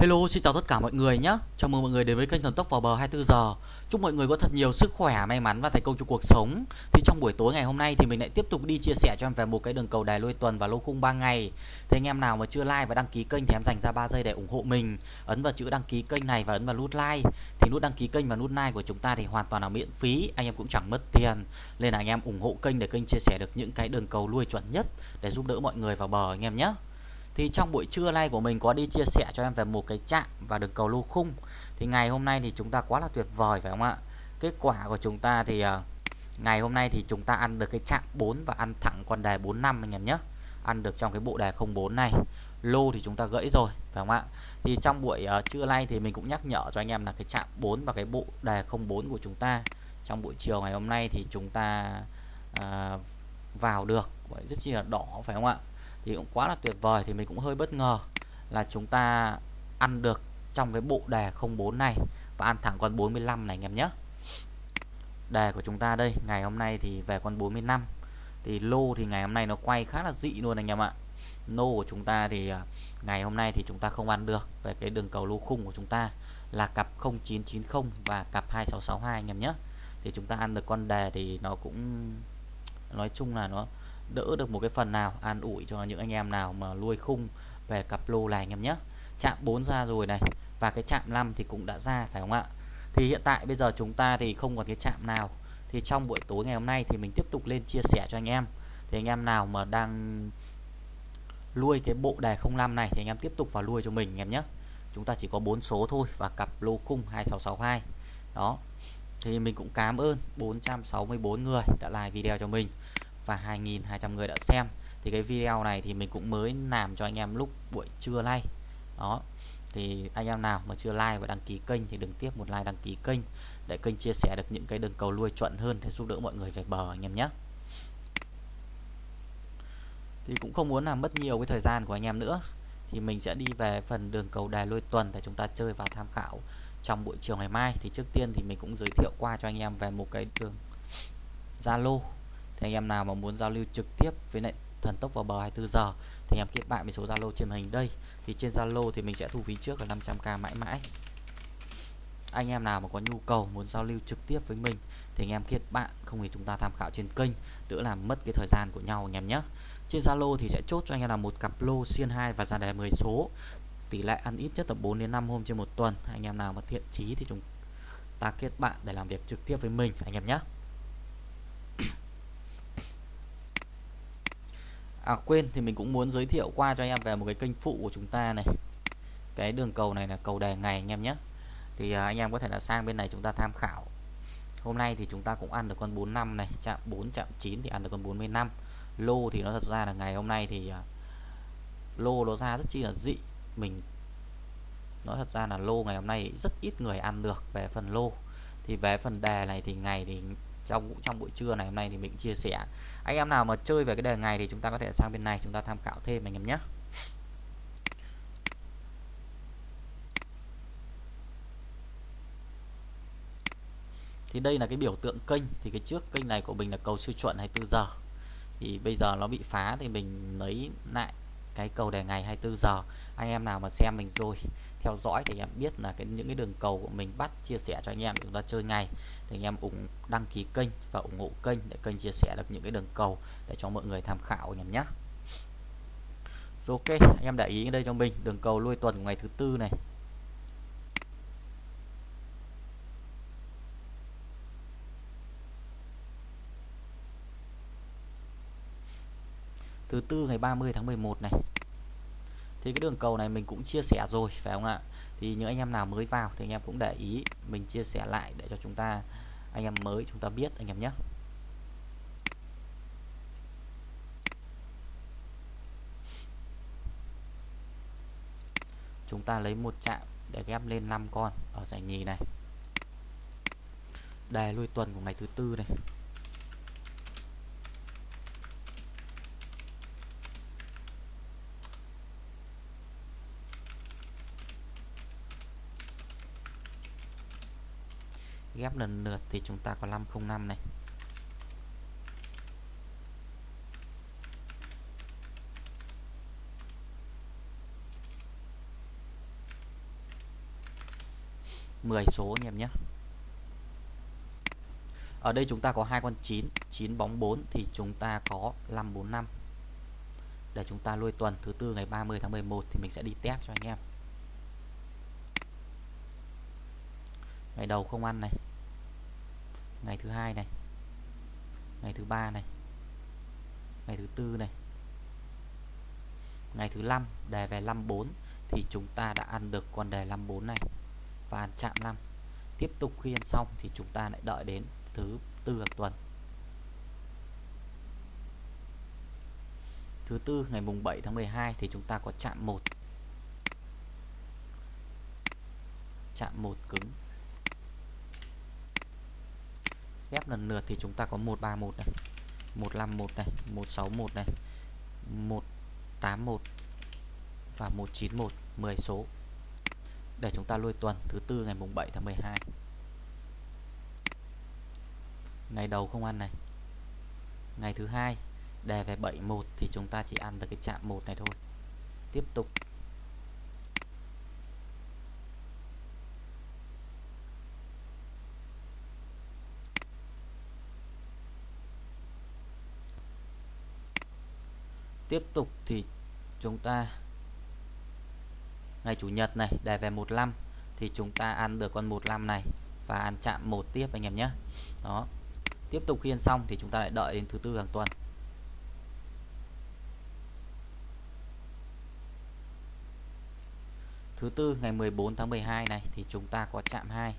Hello, xin chào tất cả mọi người nhé. Chào mừng mọi người đến với kênh Thần Tốc vào bờ 24 giờ. Chúc mọi người có thật nhiều sức khỏe, may mắn và thành công trong cuộc sống. Thì trong buổi tối ngày hôm nay thì mình lại tiếp tục đi chia sẻ cho em về một cái đường cầu đài lôi tuần và lô khung 3 ngày. Thì anh em nào mà chưa like và đăng ký kênh thì em dành ra 3 giây để ủng hộ mình. Ấn vào chữ đăng ký kênh này và ấn vào nút like. Thì nút đăng ký kênh và nút like của chúng ta thì hoàn toàn là miễn phí, anh em cũng chẳng mất tiền. Nên là anh em ủng hộ kênh để kênh chia sẻ được những cái đường cầu lui chuẩn nhất để giúp đỡ mọi người vào bờ anh em nhé thì trong buổi trưa nay của mình có đi chia sẻ cho em về một cái chạm và đường cầu lô khung. Thì ngày hôm nay thì chúng ta quá là tuyệt vời phải không ạ? Kết quả của chúng ta thì ờ, ngày hôm nay thì chúng ta ăn được cái chạm 4 và ăn thẳng con đề 45 anh em nhé. Ăn được trong cái bộ đề 04 này. Lô thì chúng ta gãy rồi phải không ạ? Thì trong buổi uh, trưa nay thì mình cũng nhắc nhở cho anh em là cái chạm 4 và cái bộ đề 04 của chúng ta trong buổi chiều ngày hôm nay thì chúng ta uh, vào được. Rất chi là đỏ phải không ạ? Thì cũng quá là tuyệt vời, thì mình cũng hơi bất ngờ là chúng ta ăn được trong cái bộ đề 04 này và ăn thẳng con 45 này anh em nhé. Đề của chúng ta đây, ngày hôm nay thì về con 45 thì lô thì ngày hôm nay nó quay khá là dị luôn anh em ạ. Nô của chúng ta thì à, ngày hôm nay thì chúng ta không ăn được về cái đường cầu lô khung của chúng ta là cặp 0990 và cặp 2662 anh em nhé. Thì chúng ta ăn được con đề thì nó cũng, nói chung là nó đỡ được một cái phần nào, an ủi cho những anh em nào mà nuôi khung về cặp lô này anh em nhé. Chạm 4 ra rồi này, và cái chạm 5 thì cũng đã ra, phải không ạ? Thì hiện tại bây giờ chúng ta thì không còn cái chạm nào. Thì trong buổi tối ngày hôm nay thì mình tiếp tục lên chia sẻ cho anh em. Thì anh em nào mà đang nuôi cái bộ đề 05 này thì anh em tiếp tục vào nuôi cho mình anh em nhé. Chúng ta chỉ có bốn số thôi, và cặp lô khung 2662 đó, thì mình cũng cảm ơn 464 người đã like video cho mình và 2.200 người đã xem. Thì cái video này thì mình cũng mới làm cho anh em lúc buổi trưa nay. Đó. Thì anh em nào mà chưa like và đăng ký kênh thì đừng tiếp một like đăng ký kênh để kênh chia sẻ được những cái đường cầu nuôi chuẩn hơn để giúp đỡ mọi người về bờ anh em nhé. Thì cũng không muốn làm mất nhiều cái thời gian của anh em nữa. Thì mình sẽ đi về phần đường cầu đài lôi tuần để chúng ta chơi và tham khảo trong buổi chiều ngày mai. Thì trước tiên thì mình cũng giới thiệu qua cho anh em về một cái đường Zalo thì anh em nào mà muốn giao lưu trực tiếp với lại thần tốc vào bờ 24 giờ, thì anh em kết bạn với số Zalo trên hình đây. Thì trên Zalo thì mình sẽ thu phí trước là 500k mãi mãi. Anh em nào mà có nhu cầu muốn giao lưu trực tiếp với mình, thì anh em kết bạn, không thì chúng ta tham khảo trên kênh, đỡ làm mất cái thời gian của nhau anh em nhé. Trên Zalo thì sẽ chốt cho anh em là một cặp lô xiên 2 và ra đề 10 số. Tỷ lệ ăn ít nhất là 4 đến 5 hôm trên một tuần. Anh em nào mà thiện chí thì chúng ta kết bạn để làm việc trực tiếp với mình, anh em nhé. À quên, thì mình cũng muốn giới thiệu qua cho anh em về một cái kênh phụ của chúng ta này. Cái đường cầu này là cầu đề ngày anh em nhé. Thì à, anh em có thể là sang bên này chúng ta tham khảo. Hôm nay thì chúng ta cũng ăn được con 45 này, chạm 4 chạm 9 thì ăn được con 45 lô thì nó thật ra là ngày hôm nay thì à, lô nó ra rất chi là dị. Mình, nói thật ra là lô ngày hôm nay rất ít người ăn được về phần lô. Thì về phần đề này thì ngày thì trong trong buổi trưa này hôm nay thì mình chia sẻ. Anh em nào mà chơi về cái đề ngày thì chúng ta có thể sang bên này chúng ta tham khảo thêm anh em nhé. Thì đây là cái biểu tượng kênh. Thì cái trước kênh này của mình là cầu siêu chuẩn 24 giờ. Thì bây giờ nó bị phá thì mình lấy lại cái cầu đề ngày 24 giờ. Anh em nào mà xem mình rồi, theo dõi thì em biết là cái, những cái đường cầu của mình bắt chia sẻ cho anh em chúng ta chơi ngày thì anh em ủng, đăng ký kênh và ủng hộ kênh để kênh chia sẻ được những cái đường cầu để cho mọi người tham khảo nhầm em nhé. Ok, anh em để ý đây cho mình. Đường cầu lui tuần ngày thứ tư này. Thứ tư ngày 30 tháng 11 này. Thì cái đường cầu này mình cũng chia sẻ rồi, phải không ạ? Thì những anh em nào mới vào thì anh em cũng để ý, mình chia sẻ lại để cho chúng ta, anh em mới chúng ta biết, anh em nhé. Chúng ta lấy một chạm để ghép lên 5 con ở giải nhì này. Đề lui tuần của ngày thứ tư này. Ghép lần lượt thì chúng ta có 505 này. 10 số anh em nhé. Ở đây chúng ta có hai con 9 9 bóng 4 thì chúng ta có 545 để chúng ta nuôi tuần thứ tư ngày 30 tháng 11 thì mình sẽ đi test cho anh em. Ngày đầu không ăn này ngày thứ hai này. Ngày thứ ba này. Ngày thứ tư này. Ngày thứ năm, đề về 54 thì chúng ta đã ăn được con đề 54 này. Và ăn chạm 5 tiếp tục khi ăn xong thì chúng ta lại đợi đến thứ tư hàng tuần. Thứ tư, ngày mùng 7 tháng 12 thì chúng ta có chạm 1 chạm 1 cứng ghép lần lượt thì chúng ta có 131 này 151 này 161 này 181 và 191 10 số. Để chúng ta lôi tuần thứ tư ngày mùng 7 tháng 12 ngày đầu không ăn này. Ngày thứ hai, đề về 71 thì chúng ta chỉ ăn được cái chạm một này thôi. Tiếp tục. Tiếp tục thì chúng ta, ngày chủ nhật này đề về 15 thì chúng ta ăn được con 15 này và ăn chạm một tiếp anh em nhé. Đó. Tiếp tục khi ăn xong thì chúng ta lại đợi đến thứ tư hàng tuần. Thứ tư, ngày 14 tháng 12 này thì chúng ta có chạm 2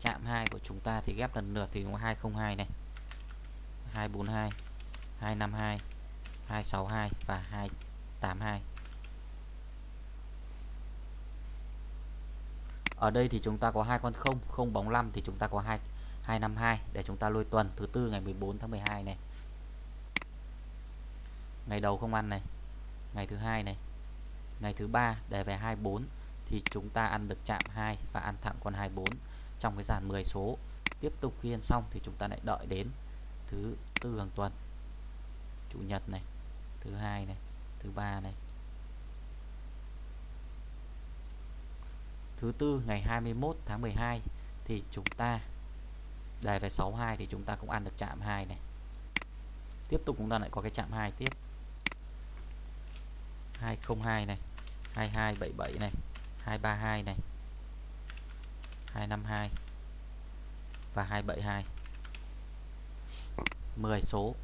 chạm 2 của chúng ta thì ghép lần lượt thì có 202 này. 242 252 262 và 282 ở đây thì chúng ta có hai con không không bóng 5 thì chúng ta có hai 252 để chúng ta lôi tuần thứ tư ngày 14 tháng 12 này. Ngày đầu không ăn này, ngày thứ hai này, ngày thứ ba để về 24 thì chúng ta ăn được chạm 2 và ăn thẳng con 24 trong cái dàn 10 số, tiếp tục khi ăn xong thì chúng ta lại đợi đến thứ tư hàng tuần. Chủ nhật này, thứ hai này, thứ ba này. Thứ tư, ngày 21 tháng 12 thì chúng ta đề về 62 thì chúng ta cũng ăn được chạm 2 này. Tiếp tục chúng ta lại có cái chạm 2 tiếp. 202 này 2277 này 232 này. 252 và 272 10 số.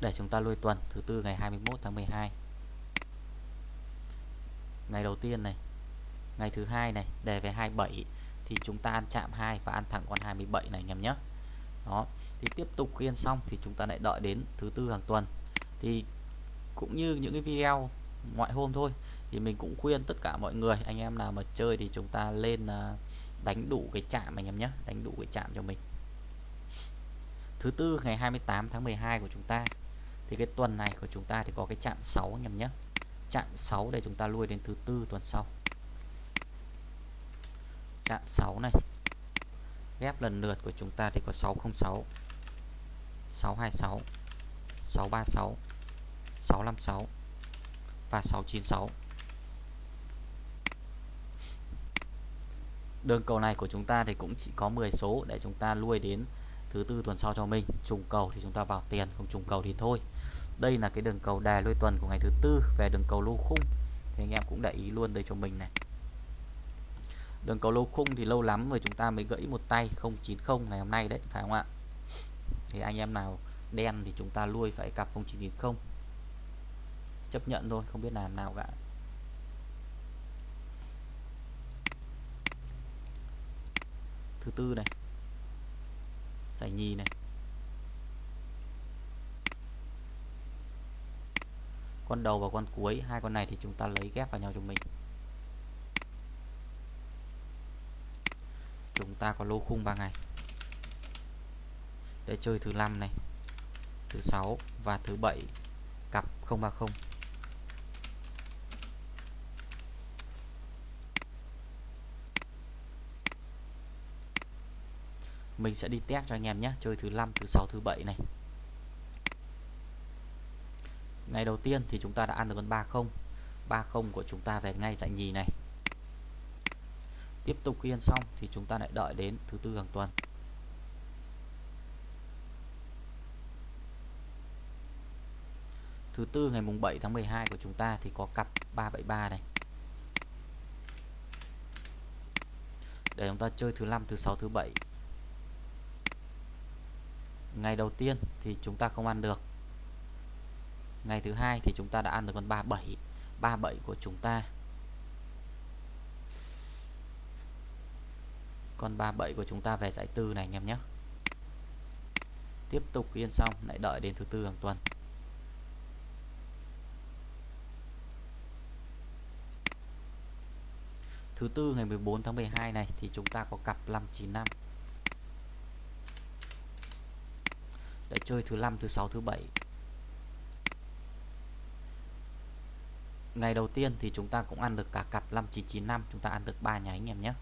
Để chúng ta lui tuần, thứ tư ngày 21 tháng 12 ngày đầu tiên này, ngày thứ hai này, đề về 27 thì chúng ta ăn chạm 2 và ăn thẳng con 27 này anh em nhé. Đó, thì tiếp tục khiên xong thì chúng ta lại đợi đến thứ tư hàng tuần. Thì cũng như những cái video ngoại hôm thôi. Thì mình cũng khuyên tất cả mọi người, anh em nào mà chơi thì chúng ta lên à, đánh đủ cái chạm anh em nhé, đánh đủ cái chạm cho mình. Thứ tư, ngày 28 tháng 12 của chúng ta, thì cái tuần này của chúng ta thì có cái chạm 6 anh em nhé. Chạm 6 để chúng ta lui đến thứ tư tuần sau. Chạm 6 này, ghép lần lượt của chúng ta thì có 606 626 636 656 và 696 đường cầu này của chúng ta thì cũng chỉ có 10 số để chúng ta nuôi đến thứ tư tuần sau cho mình. Trùng cầu thì chúng ta vào tiền, không trùng cầu thì thôi. Đây là cái đường cầu đề lôi tuần của ngày thứ tư về đường cầu lô khung. Thì anh em cũng để ý luôn đây cho mình này. Đường cầu lô khung thì lâu lắm rồi chúng ta mới gãy một tay 090 ngày hôm nay đấy, phải không ạ? Thì anh em nào đen thì chúng ta nuôi phải cặp 0990 chấp nhận thôi, không biết làm nào cả. Thứ tư này. Giải nhì này. Con đầu và con cuối, hai con này thì chúng ta lấy ghép vào nhau cho mình. Chúng ta có lô khung 3 ngày. Để chơi thứ năm này, thứ sáu và thứ bảy, cặp 030 mình sẽ đi test cho anh em nhé. Chơi thứ năm, thứ sáu, thứ bảy này. Ngày đầu tiên thì chúng ta đã ăn được con 30 30 của chúng ta về ngay dạy nhì này. Tiếp tục khi ăn xong thì chúng ta lại đợi đến thứ tư hàng tuần. Thứ tư ngày mùng 7 tháng 12 của chúng ta thì có cặp 373 này. Để chúng ta chơi thứ năm, thứ sáu, thứ bảy ngày đầu tiên thì chúng ta không ăn được. Ngày thứ hai thì chúng ta đã ăn được con 37 37 của chúng ta. Con 37 của chúng ta về giải tư này anh em nhé. Tiếp tục yên xong, lại đợi đến thứ tư hàng tuần. Thứ tư ngày 14 tháng 12 này thì chúng ta có cặp 595 để chơi thứ năm, thứ sáu, thứ bảy. Ngày đầu tiên thì chúng ta cũng ăn được cả cặp 5995 chúng ta ăn được 3 nháy anh em nhé.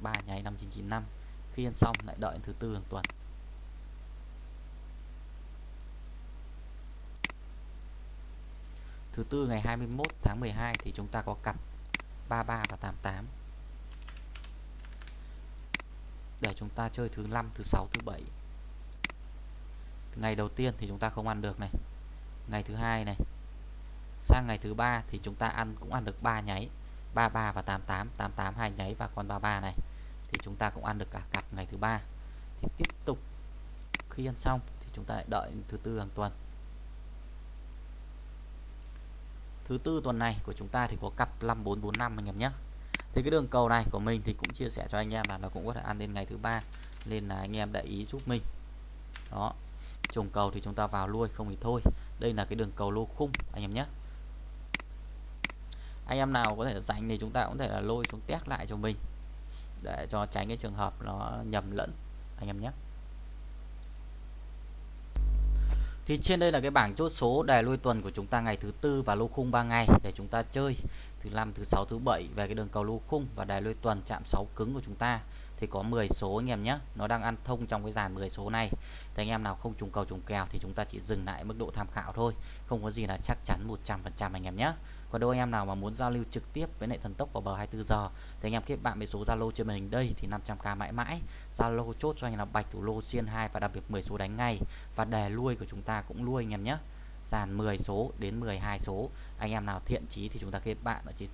3 nháy 5995 khi ăn xong lại đợi thứ tư hàng tuần. Thứ tư ngày 21 tháng 12 thì chúng ta có cặp 33 và 88 để chúng ta chơi thứ năm, thứ sáu, thứ bảy ngày đầu tiên thì chúng ta không ăn được này. Ngày thứ hai này. Sang ngày thứ ba thì chúng ta ăn, cũng ăn được 3 nháy. 33 và 88 88 hai nháy và con 33 này. Thì chúng ta cũng ăn được cả cặp ngày thứ ba. Thì tiếp tục, khi ăn xong thì chúng ta lại đợi thứ tư hàng tuần. Thứ tư tuần này của chúng ta thì có cặp 5445 anh em nhé. Thì cái đường cầu này của mình thì cũng chia sẻ cho anh em là nó cũng có thể ăn đến ngày thứ ba. Nên là anh em để ý giúp mình. Đó trùng cầu thì chúng ta vào lui không thì thôi. Đây là cái đường cầu lô khung, anh em nhé. Anh em nào có thể dành thì chúng ta cũng thể là lôi xuống test lại cho mình, để cho tránh cái trường hợp nó nhầm lẫn, anh em nhé. Thì trên đây là cái bảng chốt số, đề lui tuần của chúng ta ngày thứ tư và lô khung 3 ngày để chúng ta chơi thứ năm, thứ sáu, thứ bảy về cái đường cầu lô khung và đài lui tuần chạm 6 cứng của chúng ta, thì có 10 số anh em nhé. Nó đang ăn thông trong cái dàn 10 số này. Thì anh em nào không trùng cầu, trùng kèo thì chúng ta chỉ dừng lại mức độ tham khảo thôi. Không có gì là chắc chắn 100% anh em nhé. Còn đâu anh em nào mà muốn giao lưu trực tiếp với lại thần tốc vào bờ 24 giờ, thì anh em kết bạn với số Zalo trên màn hình đây thì 500k mãi mãi. Zalo chốt cho anh là bạch thủ lô xiên 2 và đặc biệt 10 số đánh ngay. Và đề lui của chúng ta cũng lui anh em nhé dàn 10 số đến 12 số. Anh em nào thiện chí thì chúng ta kết bạn ở trên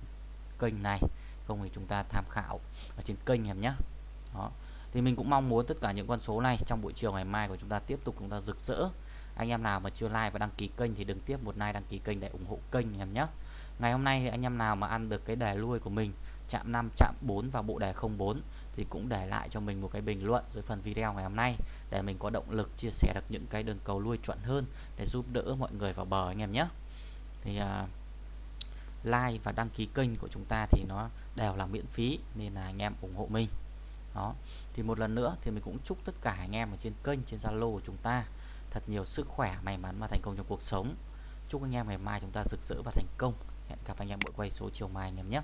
kênh này, không thì chúng ta tham khảo ở trên kênh em nhé. Đó. Thì mình cũng mong muốn tất cả những con số này trong buổi chiều ngày mai của chúng ta tiếp tục chúng ta rực rỡ. Anh em nào mà chưa like và đăng ký kênh thì đừng tiếp một like đăng ký kênh để ủng hộ kênh em nhé. Ngày hôm nay thì anh em nào mà ăn được cái đề lui của mình chạm 5 chạm 4 và bộ đề 04 thì cũng để lại cho mình một cái bình luận dưới phần video ngày hôm nay để mình có động lực chia sẻ được những cái đường cầu lui chuẩn hơn để giúp đỡ mọi người vào bờ anh em nhé. Thì uh, like và đăng ký kênh của chúng ta thì nó đều là miễn phí nên là anh em ủng hộ mình. Đó thì một lần nữa thì mình cũng chúc tất cả anh em ở trên kênh trên Zalo của chúng ta thật nhiều sức khỏe may mắn và thành công trong cuộc sống. Chúc anh em ngày mai chúng ta rực rỡ và thành công. Hẹn gặp anh em buổi quay số chiều mai anh em nhé.